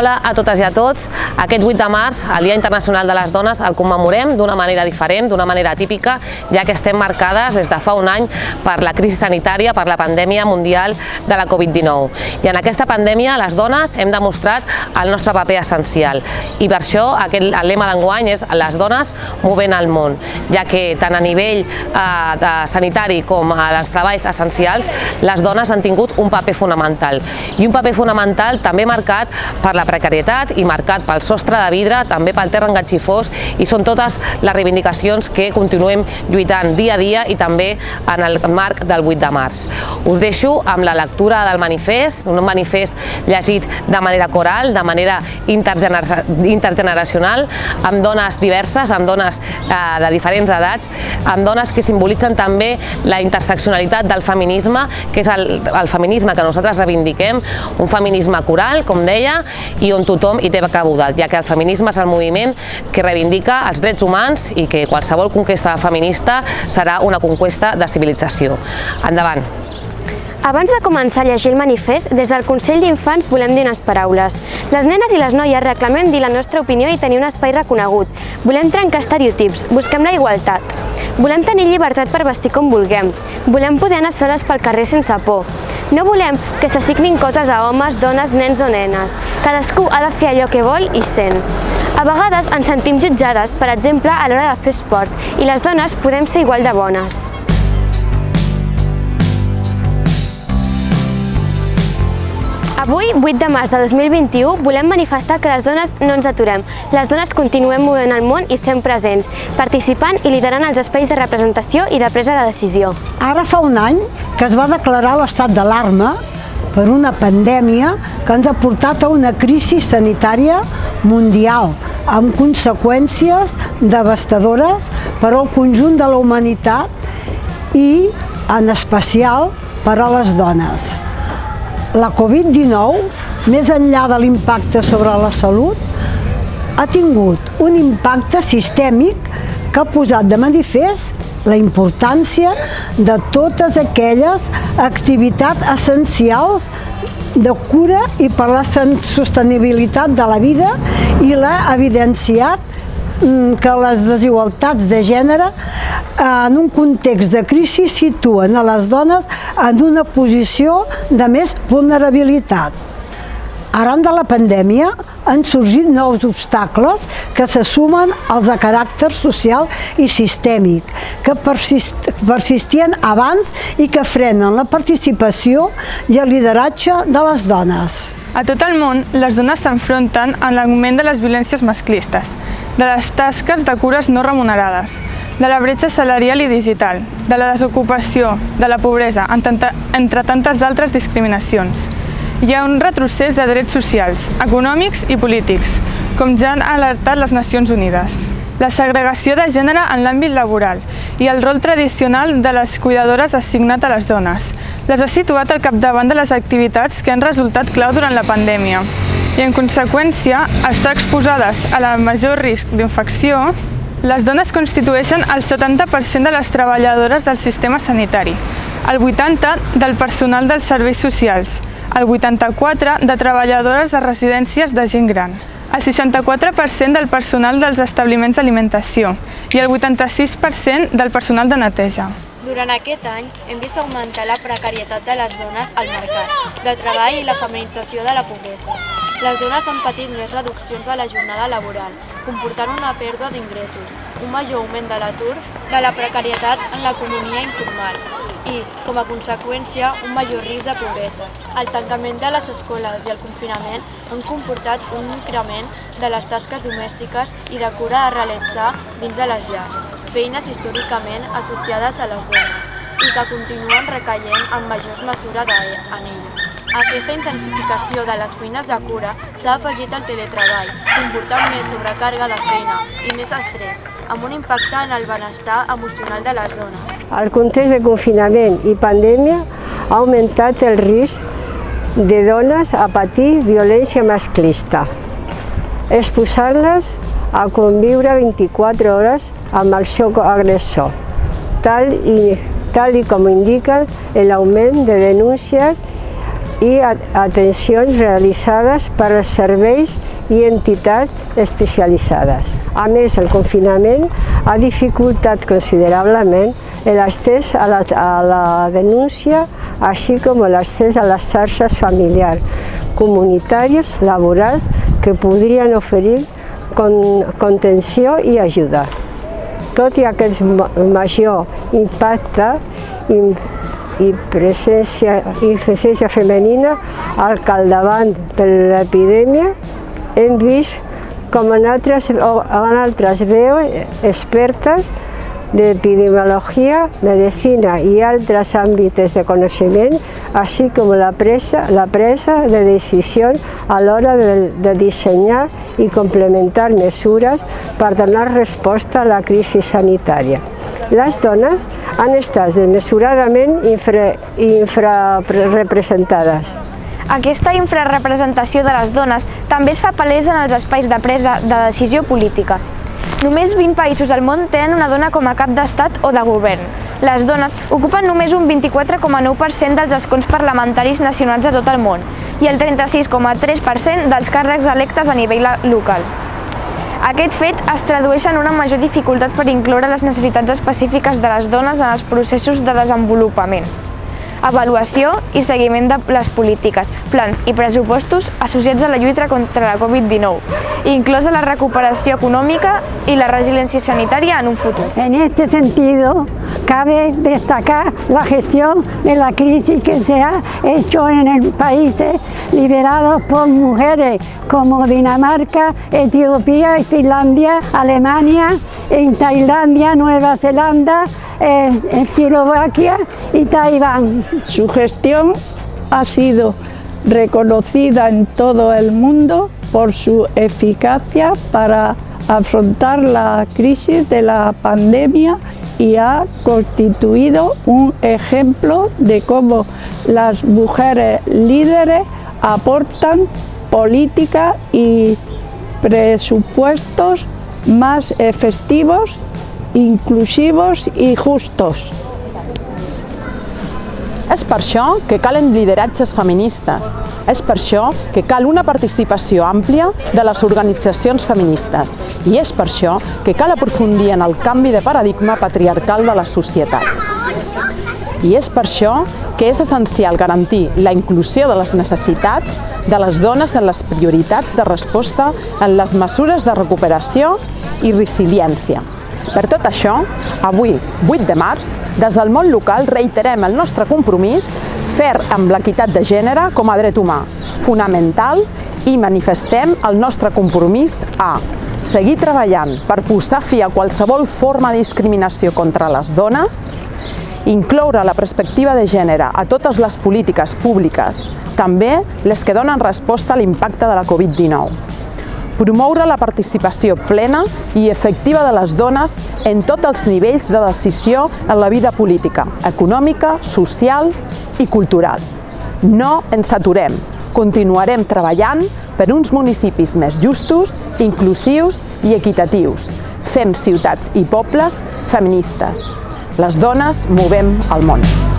Hola a totes i a tots. Aquest 8 de març, el Dia Internacional de les Dones, el commemorem d'una manera diferent, d'una manera típica, ja que estem marcades des de fa un any per la crisi sanitària, per la pandèmia mundial de la Covid-19. I en aquesta pandèmia les dones hem demostrat el nostre paper essencial. I per això aquest, el lema d'enguany és les dones movent el món, ja que tant a nivell eh, de sanitari com a els treballs essencials, les dones han tingut un paper fonamental. I un paper fonamental també marcat per la precarietat i marcat pel sostre de vidre, també pel terra engatxifós i són totes les reivindicacions que continuem lluitant dia a dia i també en el marc del 8 de març. Us deixo amb la lectura del manifest, un manifest llegit de manera coral, de manera intergeneracional, amb dones diverses, amb dones eh, de diferents edats, amb dones que simbolitzen també la interseccionalitat del feminisme, que és el, el feminisme que nosaltres reivindiquem, un feminisme coral, com deia, i on tothom hi té cabuda, ja que el feminisme és el moviment que reivindica els drets humans i que qualsevol conquesta feminista serà una conquesta de civilització. Endavant! Abans de començar a llegir el manifest, des del Consell d'Infants volem dir unes paraules. Les nenes i les noies reclamem dir la nostra opinió i tenir un espai reconegut. Volem trencar estereotips, busquem la igualtat. Volem tenir llibertat per vestir com vulguem. Volem poder anar soles pel carrer sense por. No volem que s'assignin coses a homes, dones, nens o nenes. Cadascú ha de fer allò que vol i sent. A vegades ens sentim jutjades, per exemple, a l'hora de fer esport, i les dones podem ser igual de bones. Avui, 8 de març de 2021, volem manifestar que les dones no ens aturem. Les dones continuem movent el món i sent presents, participant i liderant els espais de representació i de presa de decisió. Ara fa un any que es va declarar l'estat d'alarma per una pandèmia que ens ha portat a una crisi sanitària mundial amb conseqüències devastadores per al conjunt de la humanitat i, en especial, per a les dones. La Covid-19, més enllà de l'impacte sobre la salut, ha tingut un impacte sistèmic que ha posat de manifest la importància de totes aquelles activitats essencials de cura i per la sostenibilitat de la vida i l'ha evidenciat que les desigualtats de gènere en un context de crisi situen a les dones en una posició de més vulnerabilitat. Arran de la pandèmia han sorgit nous obstacles que se sumen als de caràcter social i sistèmic, que persist persistien abans i que frenen la participació i el lideratge de les dones. A tot el món, les dones s'enfronten amb l'augment de les violències masclistes, de les tasques de cures no remunerades, de la bretxa salarial i digital, de la desocupació, de la pobresa, entre tantes d'altres discriminacions. Hi ha un retrocés de drets socials, econòmics i polítics, com ja han alertat les Nacions Unides. La segregació de gènere en l'àmbit laboral i el rol tradicional de les cuidadores assignat a les dones les ha situat al capdavant de les activitats que han resultat clau durant la pandèmia i, en conseqüència, estar exposades a la major risc d'infecció les dones constitueixen el 70% de les treballadores del sistema sanitari, el 80% del personal dels serveis socials, el 84% de treballadores de residències de gent gran, el 64% del personal dels establiments d'alimentació i el 86% del personal de neteja. Durant aquest any hem vist augmentar la precarietat de les dones al mercat de treball i la feminització de la pobresa. Les dones han patit més reduccions de la jornada laboral, comportant una pèrdua d'ingressos, un major augment de l'atur, de la precarietat en l'economia informal i, com a conseqüència, un major risc de pobresa. El tancament de les escoles i el confinament han comportat un increment de les tasques domèstiques i de cura a realitzar dins de les llars, feines històricament associades a les dones i que continuen recaient en majors mesures en elles. Aquesta intensificació de les cuines de cura s'ha afegit al teletreball, comportant més sobrecàrrega de feina i més estrès, amb un impacte en el benestar emocional de les dones. El context de confinament i pandèmia ha augmentat el risc de dones a patir violència masclista, exposant-les a conviure 24 hores amb el seu agressor, tal i, tal i com indica l'augment de denúncies i atencions realitzades per als serveis i entitats especialitzades. A més, el confinament ha dificultat considerablement l'accés a, la, a la denúncia, així com l'accés a les xarxes familiars, comunitàries, laborals, que podrien oferir con, contenció i ajuda. Tot i aquest major impacte i, presència, i presència femenina al capdavant de l'epidèmia, hem vist com en altres, en altres veus expertes d'epidemiologia, medicina i altres àmbits de coneixement, així com la presa, la presa de decisions a l'hora de, de dissenyar i complementar mesures per donar resposta a la crisi sanitària. Les dones han estat desmesuradament infra, infrarepresentades. Aquesta infrarrepresentació de les dones també es fa palesa en els espais de presa de decisió política. Només 20 països del món tenen una dona com a cap d'estat o de govern. Les dones ocupen només un 24,9% dels escons parlamentaris nacionals de tot el món i el 36,3% dels càrrecs electes a nivell local. Aquest fet es tradueix en una major dificultat per incloure les necessitats específiques de les dones en els processos de desenvolupament avaluació i seguiment de les polítiques, plans i pressupostos associats a la lluita contra la Covid-19, inclosa la recuperació econòmica y la resiliencia sanitaria en un futuro. En este sentido, cabe destacar la gestión de la crisis que se ha hecho en países liderados por mujeres como Dinamarca, Etiopía, Finlandia, Alemania, en Tailandia, Nueva Zelanda, Eslovaquia y Taiwán. Su gestión ha sido reconocida en todo el mundo por su eficacia para afrontar la crisis de la pandemia y ha constituido un ejemplo de cómo las mujeres líderes aportan política y presupuestos más efectivos, inclusivos y justos. És per això que calen lideratges feministes. És per això que cal una participació àmplia de les organitzacions feministes. I és per això que cal aprofundir en el canvi de paradigma patriarcal de la societat. I és per això que és essencial garantir la inclusió de les necessitats de les dones en les prioritats de resposta en les mesures de recuperació i resiliència. Per tot això, avui, 8 de març, des del món local reiterem el nostre compromís fer amb l'equitat de gènere com a dret humà, fonamental, i manifestem el nostre compromís a seguir treballant per posar fi a qualsevol forma de discriminació contra les dones, incloure la perspectiva de gènere a totes les polítiques públiques, també les que donen resposta a l'impacte de la Covid-19 promoure la participació plena i efectiva de les dones en tots els nivells de decisió en la vida política, econòmica, social i cultural. No ens aturem, continuarem treballant per uns municipis més justos, inclusius i equitatius. Fem ciutats i pobles feministes. Les dones movem el món.